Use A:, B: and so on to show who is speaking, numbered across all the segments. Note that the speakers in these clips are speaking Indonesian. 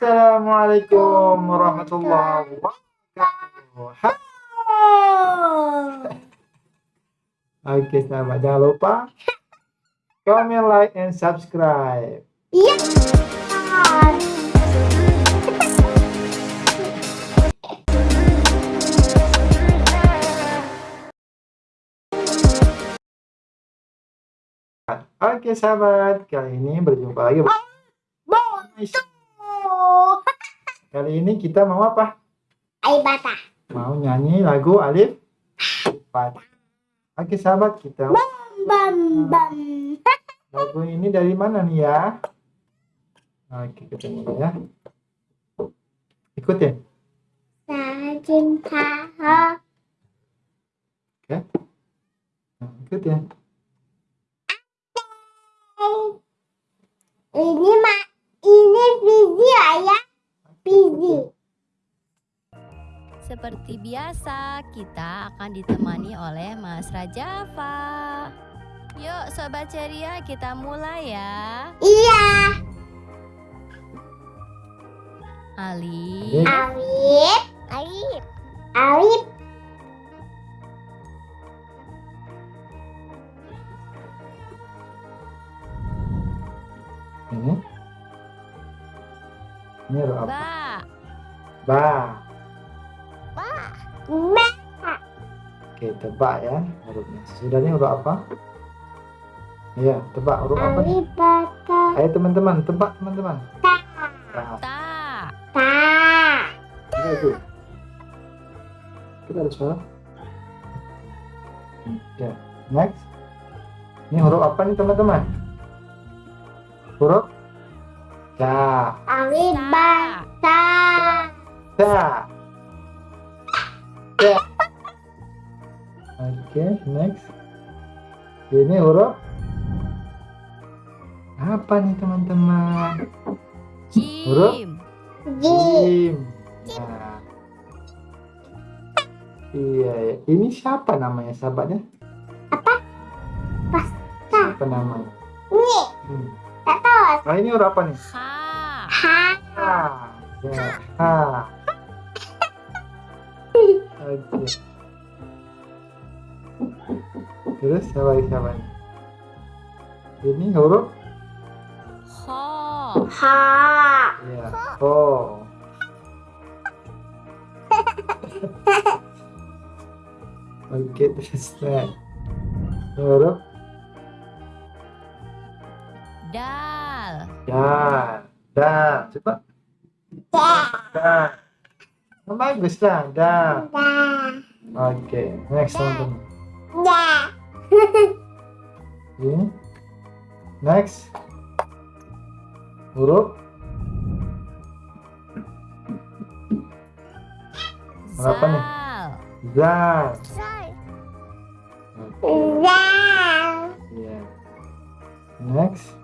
A: Assalamualaikum warahmatullahi wabarakatuh. Oke, sahabat jangan lupa comment, like, and subscribe.
B: Iya.
A: Oke sahabat, kali ini berjumpa lagi. Kali ini kita mau apa?
B: Aibata.
A: Mau nyanyi lagu Alif Fatah. Oke sahabat, kita
B: Bam bam.
A: lagu ini dari mana nih ya? Oke, kita mulai ya. Ikutin.
B: Cinta.
A: Nah, ikutin.
B: Ini mak ini
C: Seperti biasa, kita akan ditemani oleh Mas Rajafa. Yuk Sobat Ceria, kita mulai ya.
B: Iya.
C: Ali,
B: Alif. Alif. Alif.
A: Ini. Ini apa?
C: Ba,
A: Ba. Oke, tebak ya hurufnya. Sudah ini huruf apa? Iya, tebak huruf apa. Ayo teman-teman, tebak teman-teman.
B: Ta.
A: Nah,
C: ta,
B: Ta.
A: Iya, itu. Kita ada suara. Hmm, Ya, next. Ini huruf apa nih teman-teman? Huruf Ca.
B: Alif
C: ta.
A: Ta. Ta. Oke, next. Ini huruf apa nih teman-teman? Huruf?
C: jim,
B: Ji.
A: Jim. Nah. Iya, ya. ini siapa namanya sahabatnya?
B: Apa? Pas.
A: Siapa namanya?
B: Ini.
A: Hmm.
B: Tak tahu.
A: Nah, ini huruf apa nih?
C: ha,
B: Ha.
A: Ha. Ya, ha. Oke. Terus siapa siapa? Ini huruf
C: ho,
B: Ha.
A: ya. Oh. Oke, terus. Huruf
C: dal,
A: dan dan coba
B: Da.
A: dan oh, bagus lah dan
B: Da.
A: oke next teman-teman
B: Da.
A: ini. Next. Huruf. Berapa nih?
C: zal,
B: Da.
A: iya. Next.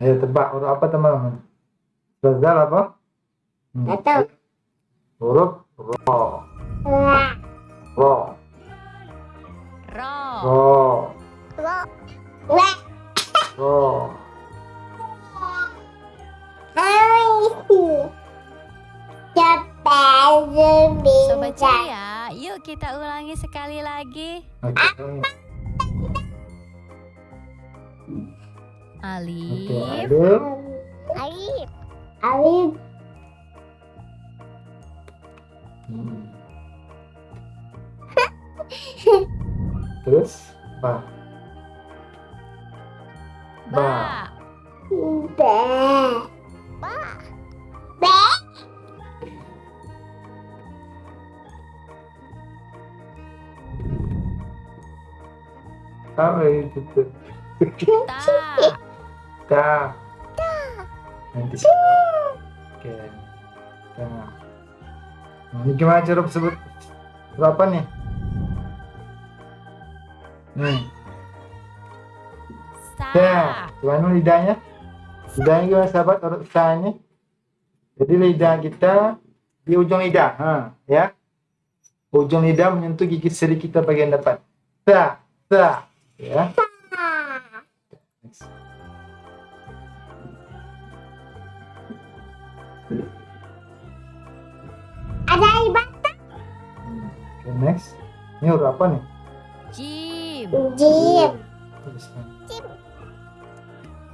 A: Ayo tebak huruf apa teman-teman? Zal apa? Hmm, huruf. Ro. Ro
C: ro,
A: ro.
B: La.
A: ro
C: Sobat Ceria, yuk kita ulangi sekali lagi. Alif,
A: Alif.
B: Alif. Alif.
A: Terus ba.
C: ba,
B: Ba. Ba. Ba.
A: Apa itu tuh?
C: ta,
A: Ta. Nanti. Oke. Ta. Nah, ini gimana cara sebut? Berapa nih? Nih.
C: Sa.
A: Ya, gimana lidahnya? Lidahnya gimana sahabat urut sa ini? Jadi lidah kita di ujung lidah, ha, ya. Ujung lidah menyentuh gigi seri kita bagian depan. Sa, sa, ya. Sa. Ada ibatan. Okay, next. Ini huruf apa nih?
C: Jim.
B: Jim.
A: tuliskan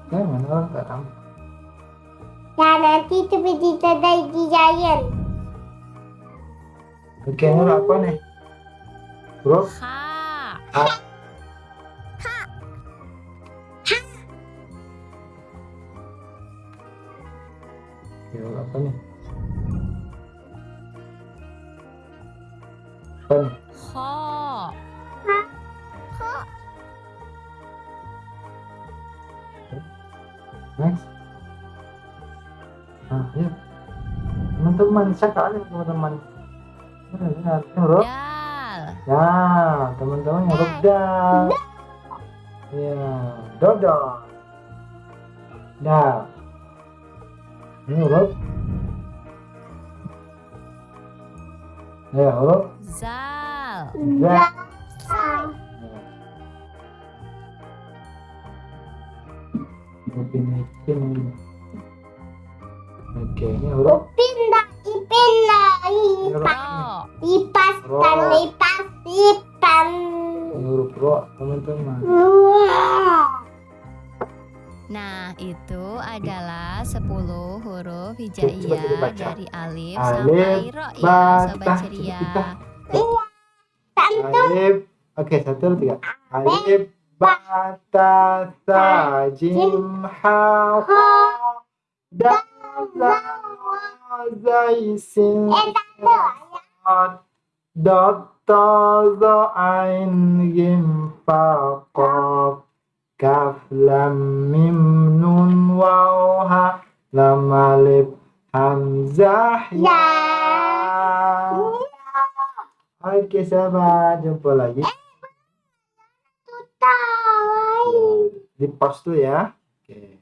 A: ya mana orang tak tahu
B: Ya nanti itu berita dari giant.
A: oke ini huruf apa nih huruf
C: Ha.
A: Oke, huruf apa nih apa nih ya teman-teman sekali teman-teman Ini, ini artinya huruf
C: Dal.
A: Ya, teman-teman huruf dal. Ya, dodo. Dal. Ini huruf. Ya, huruf
C: Zal.
A: za. Ya. Oke, ini huruf.
B: Pindah, pindah, lipat, lipas, dan lipas, lipan.
A: Huruf ro, teman-teman.
C: Nah, itu adalah 10 huruf hijaiyah dari alif,
A: Alif,
C: sampai ro ya,
A: ba,
C: sobat
A: ta,
C: ceria.
B: Tante,
A: Alif. Oke, satu, dua, tiga. Alif, ba, ta, sa, jim, ha, ho, da,
B: eh
A: kaf, lam, mim, nun, lam, alif, hamzah, ya. Oke sahabat, jumpa lagi.
B: tahu.
A: Di pause dulu ya. Oke.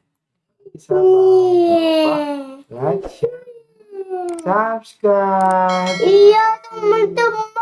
A: Sahabat, jangan lupa like, share, subscribe.
B: Iya teman-teman.